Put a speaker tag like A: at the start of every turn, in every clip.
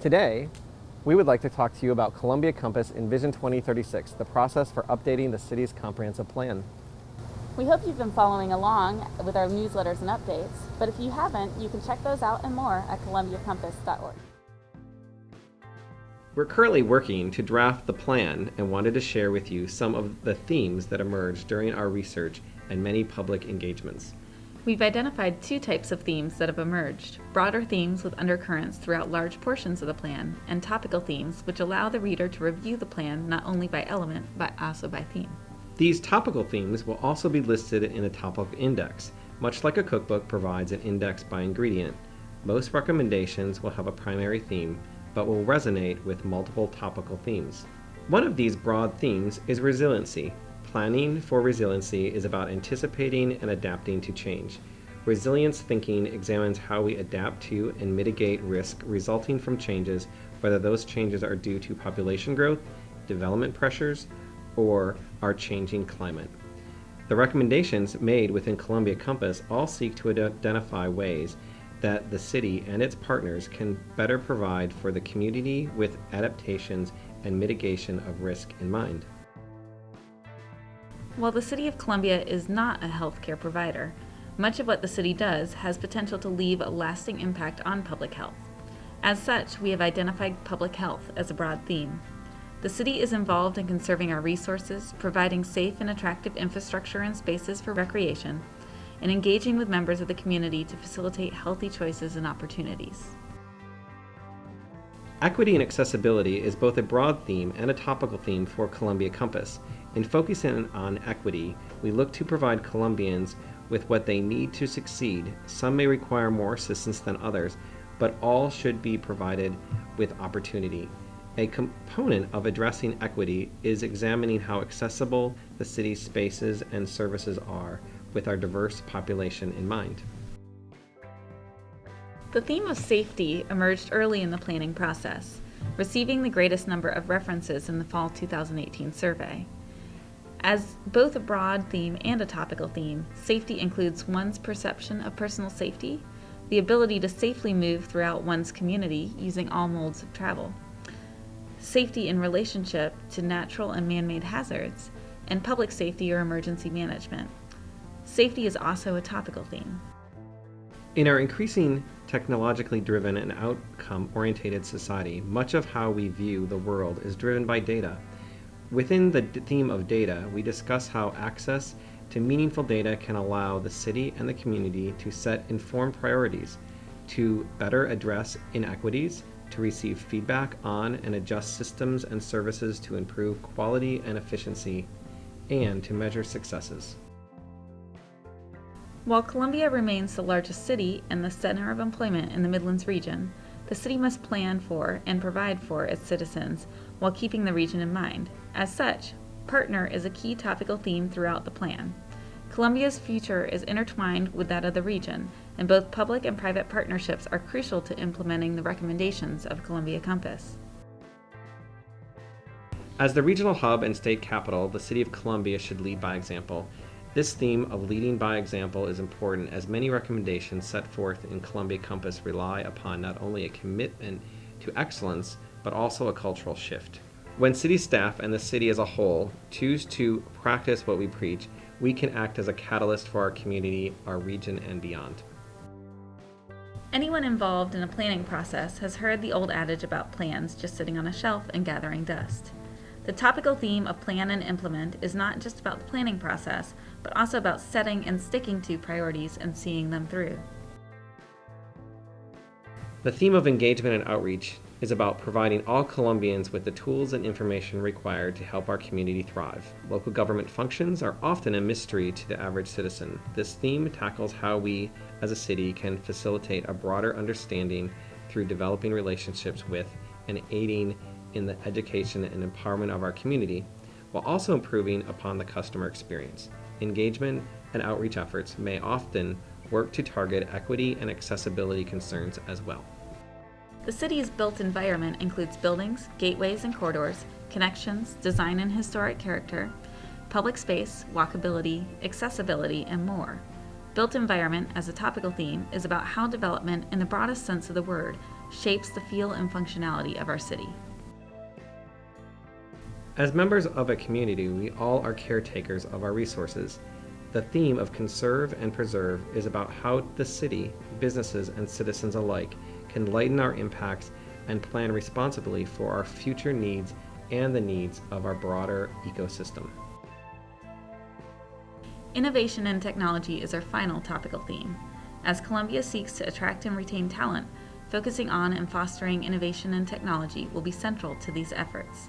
A: Today, we would like to talk to you about Columbia Compass Envision 2036, the process for updating the city's comprehensive plan.
B: We hope you've been following along with our newsletters and updates, but if you haven't, you can check those out and more at columbiacompass.org.
A: We're currently working to draft the plan and wanted to share with you some of the themes that emerged during our research and many public engagements.
C: We've identified two types of themes that have emerged broader themes with undercurrents throughout large portions of the plan, and topical themes which allow the reader to review the plan not only by element but also by theme.
A: These topical themes will also be listed in a topical index, much like a cookbook provides an index by ingredient. Most recommendations will have a primary theme, but will resonate with multiple topical themes. One of these broad themes is resiliency, Planning for resiliency is about anticipating and adapting to change. Resilience thinking examines how we adapt to and mitigate risk resulting from changes, whether those changes are due to population growth, development pressures, or our changing climate. The recommendations made within Columbia Compass all seek to identify ways that the city and its partners can better provide for the community with adaptations and mitigation of risk in mind.
C: While the City of Columbia is not a healthcare provider, much of what the city does has potential to leave a lasting impact on public health. As such, we have identified public health as a broad theme. The city is involved in conserving our resources, providing safe and attractive infrastructure and spaces for recreation, and engaging with members of the community to facilitate healthy choices and opportunities.
A: Equity and accessibility is both a broad theme and a topical theme for Columbia Compass, in focusing on equity, we look to provide Columbians with what they need to succeed. Some may require more assistance than others, but all should be provided with opportunity. A component of addressing equity is examining how accessible the city's spaces and services are with our diverse population in mind.
C: The theme of safety emerged early in the planning process, receiving the greatest number of references in the fall 2018 survey. As both a broad theme and a topical theme, safety includes one's perception of personal safety, the ability to safely move throughout one's community using all modes of travel, safety in relationship to natural and man made hazards, and public safety or emergency management. Safety is also a topical theme.
A: In our increasing technologically driven and outcome oriented society, much of how we view the world is driven by data. Within the theme of data, we discuss how access to meaningful data can allow the city and the community to set informed priorities, to better address inequities, to receive feedback on and adjust systems and services to improve quality and efficiency, and to measure successes.
C: While Columbia remains the largest city and the center of employment in the Midlands region, the city must plan for and provide for its citizens while keeping the region in mind. As such, partner is a key topical theme throughout the plan. Columbia's future is intertwined with that of the region, and both public and private partnerships are crucial to implementing the recommendations of Columbia Compass.
A: As the regional hub and state capital, the City of Columbia should lead by example. This theme of leading by example is important as many recommendations set forth in Columbia Compass rely upon not only a commitment to excellence, but also a cultural shift. When city staff and the city as a whole choose to practice what we preach, we can act as a catalyst for our community, our region, and beyond.
C: Anyone involved in a planning process has heard the old adage about plans just sitting on a shelf and gathering dust. The topical theme of plan and implement is not just about the planning process, but also about setting and sticking to priorities and seeing them through.
A: The theme of engagement and outreach is about providing all Columbians with the tools and information required to help our community thrive. Local government functions are often a mystery to the average citizen. This theme tackles how we, as a city, can facilitate a broader understanding through developing relationships with and aiding in the education and empowerment of our community, while also improving upon the customer experience. Engagement and outreach efforts may often work to target equity and accessibility concerns as well.
C: The city's built environment includes buildings, gateways and corridors, connections, design and historic character, public space, walkability, accessibility, and more. Built environment, as a topical theme, is about how development, in the broadest sense of the word, shapes the feel and functionality of our city.
A: As members of a community, we all are caretakers of our resources. The theme of conserve and preserve is about how the city, businesses, and citizens alike can lighten our impacts and plan responsibly for our future needs and the needs of our broader ecosystem.
C: Innovation and technology is our final topical theme. As Columbia seeks to attract and retain talent, focusing on and fostering innovation and technology will be central to these efforts.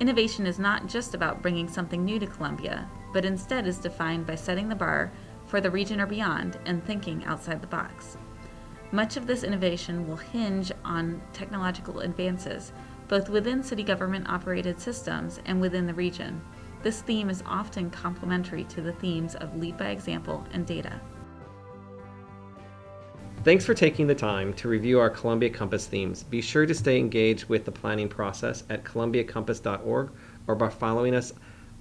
C: Innovation is not just about bringing something new to Columbia, but instead is defined by setting the bar for the region or beyond and thinking outside the box. Much of this innovation will hinge on technological advances, both within city government operated systems and within the region. This theme is often complementary to the themes of lead by example and data.
A: Thanks for taking the time to review our Columbia Compass themes. Be sure to stay engaged with the planning process at columbiacompass.org or by following us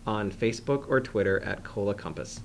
A: on Facebook or Twitter at Cola Compass.